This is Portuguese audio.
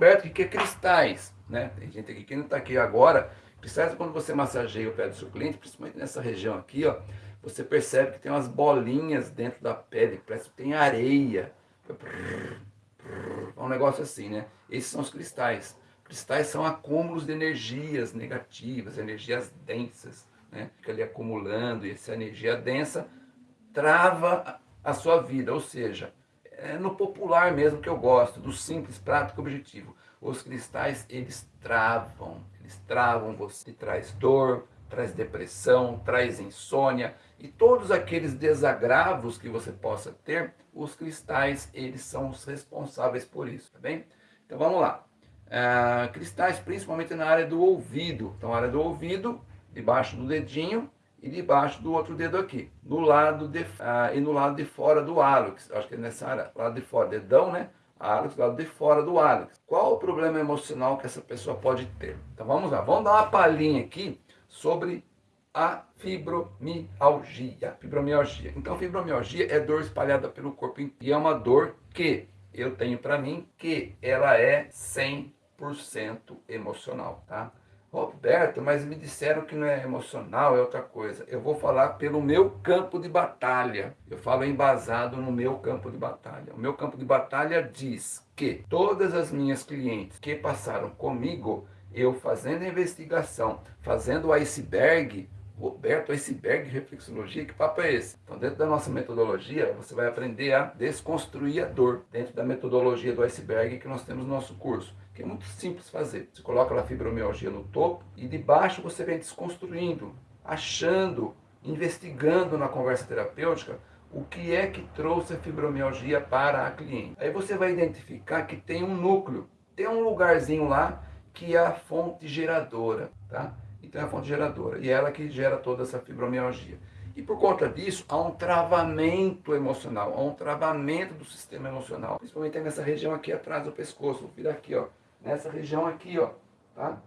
Roberto, o que é cristais? Né? Tem gente aqui que não está aqui agora. Cristais quando você massageia o pé do seu cliente, principalmente nessa região aqui, ó, você percebe que tem umas bolinhas dentro da pele, parece que tem areia. É um negócio assim, né? Esses são os cristais. Cristais são acúmulos de energias negativas, energias densas, né? Fica ali acumulando e essa energia densa trava a sua vida, ou seja, é no popular mesmo que eu gosto, do simples, prático, objetivo. Os cristais, eles travam, eles travam você, traz dor, traz depressão, traz insônia e todos aqueles desagravos que você possa ter, os cristais, eles são os responsáveis por isso, tá bem? Então vamos lá. Ah, cristais principalmente na área do ouvido. Então, área do ouvido, debaixo do dedinho e debaixo do outro dedo aqui. No lado de, ah, e no lado de fora do hálux. Acho que é nessa área, lado de fora, dedão, né? Hálux, lado de fora do hálux. Qual o problema emocional que essa pessoa pode ter? Então vamos lá, vamos dar uma palhinha aqui sobre a fibromialgia. Fibromialgia. Então, fibromialgia é dor espalhada pelo corpo. E é uma dor que eu tenho para mim que ela é 100% emocional, tá? Roberto, mas me disseram que não é emocional, é outra coisa. Eu vou falar pelo meu campo de batalha. Eu falo embasado no meu campo de batalha. O meu campo de batalha diz que todas as minhas clientes que passaram comigo eu fazendo a investigação, fazendo o iceberg, Roberto, iceberg reflexologia, que papo é esse? Então, dentro da nossa metodologia, você vai aprender a desconstruir a dor, dentro da metodologia do iceberg que nós temos no nosso curso, que é muito simples fazer. Você coloca a fibromialgia no topo e de baixo você vem desconstruindo, achando, investigando na conversa terapêutica o que é que trouxe a fibromialgia para a cliente. Aí você vai identificar que tem um núcleo, tem um lugarzinho lá que é a fonte geradora, tá? Então é a fonte geradora, e é ela que gera toda essa fibromialgia. E por conta disso, há um travamento emocional, há um travamento do sistema emocional, principalmente nessa região aqui atrás do pescoço, vou virar aqui, ó, nessa região aqui, ó, tá?